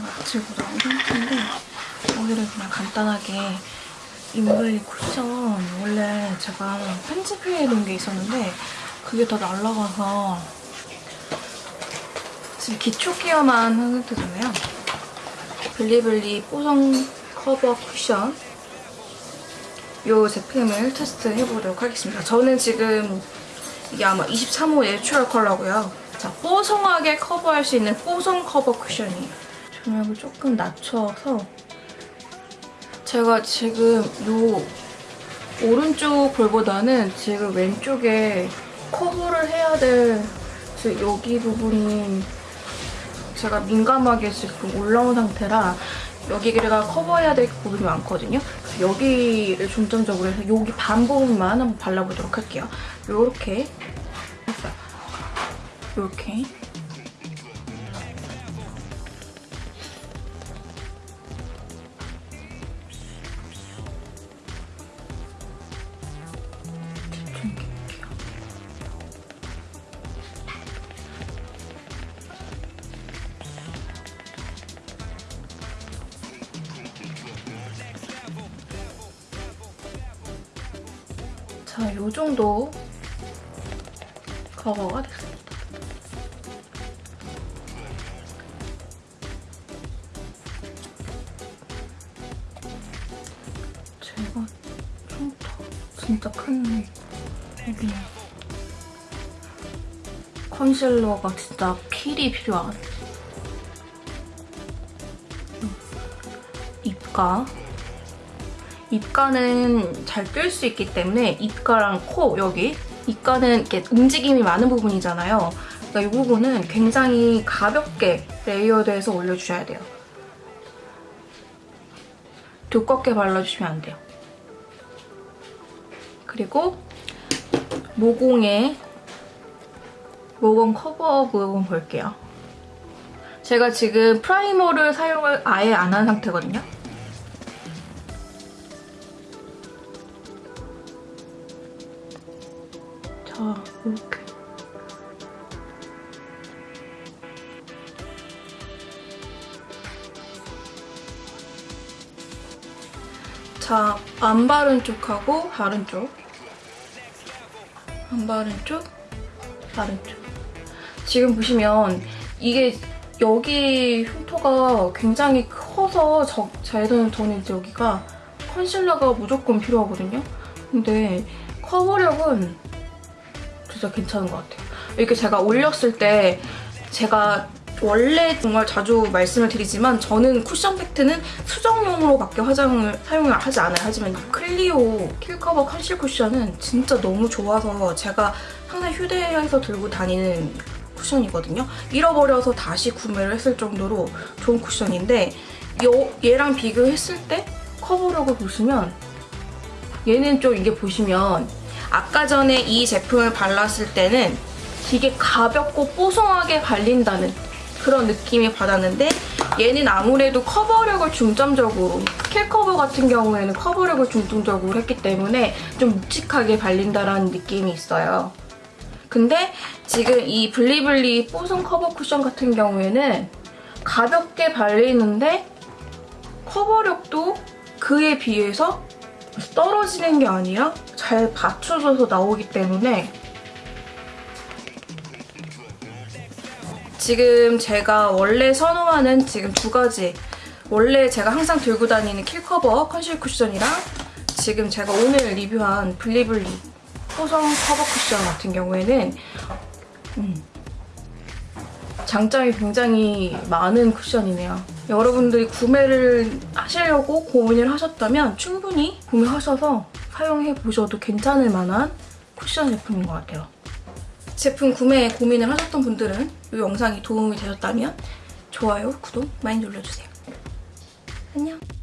들고 나온 상태인데 오늘은 그냥 간단하게 인블리 쿠션 원래 제가 편집해 놓은 게 있었는데 그게 다 날라가서 지금 기초 케어만 한 상태잖아요. 블리블리 뽀송 커버 쿠션 이 제품을 테스트해보도록 하겠습니다. 저는 지금 이게 아마 23호 내추럴 컬러고요. 자, 뽀송하게 커버할 수 있는 뽀송 커버 쿠션이에요. 조명을 조금 낮춰서 제가 지금 요 오른쪽 볼보다는 지금 왼쪽에 커버를 해야 될 여기 부분이 제가 민감하게 지금 올라온 상태라 여기가 커버해야 될 부분이 많거든요. 여기를 중점적으로 해서 여기 반 부분만 한번 발라보도록 할게요. 했어요. 요렇게 자, 요 정도 커버가 됐습니다. 제가 좀더 진짜 큰 여기 컨실러가 진짜 필히 필요한 입가 입가는 잘 뜰 수 있기 때문에 입가랑 코 여기 입가는 이렇게 움직임이 많은 부분이잖아요. 그러니까 이 부분은 굉장히 가볍게 layered해서 올려주셔야 돼요. 두껍게 발라주시면 안 돼요. 그리고 모공에 모공 커버 부분 볼게요. 제가 지금 프라이머를 사용을 아예 안 한 상태거든요. 자, 이렇게. 자, 안 바른 쪽하고 바른 쪽. 안 바른 쪽, 바른 쪽. 지금 보시면 이게 여기 흉터가 굉장히 커서 저, 저는 저는 여기가 컨실러가 무조건 필요하거든요. 근데 커버력은 진짜 괜찮은 것 같아요. 이렇게 제가 올렸을 때 제가 원래 정말 자주 말씀을 드리지만 저는 쿠션 팩트는 수정용으로밖에 화장을 사용을 하지 않아요. 하지만 클리오 킬커버 컨실 쿠션은 진짜 너무 좋아서 제가 항상 휴대해서 들고 다니는 쿠션이거든요. 잃어버려서 다시 구매를 했을 정도로 좋은 쿠션인데 요, 얘랑 비교했을 때 커버력을 보시면 얘는 좀 이게 보시면 아까 전에 이 제품을 발랐을 때는 되게 가볍고 뽀송하게 발린다는 그런 느낌이 받았는데 얘는 아무래도 커버력을 중점적으로 킬 커버 같은 경우에는 커버력을 중점적으로 했기 때문에 좀 묵직하게 발린다라는 느낌이 있어요. 근데 지금 이 블리블리 뽀송 커버 쿠션 같은 경우에는 가볍게 발리는데 커버력도 그에 비해서 떨어지는 게 아니라 잘 받쳐져서 나오기 때문에. 지금 제가 원래 선호하는 지금 두 가지. 원래 제가 항상 들고 다니는 킬커버 컨실 쿠션이랑 지금 제가 오늘 리뷰한 블리블리 호성 커버 쿠션 같은 경우에는 음, 장점이 굉장히 많은 쿠션이네요. 여러분들이 구매를 하시려고 고민을 하셨다면 충분히 구매하셔서 사용해보셔도 괜찮을 만한 쿠션 제품인 것 같아요. 제품 구매에 고민을 하셨던 분들은 이 영상이 도움이 되셨다면 좋아요, 구독 많이 눌러주세요. 안녕!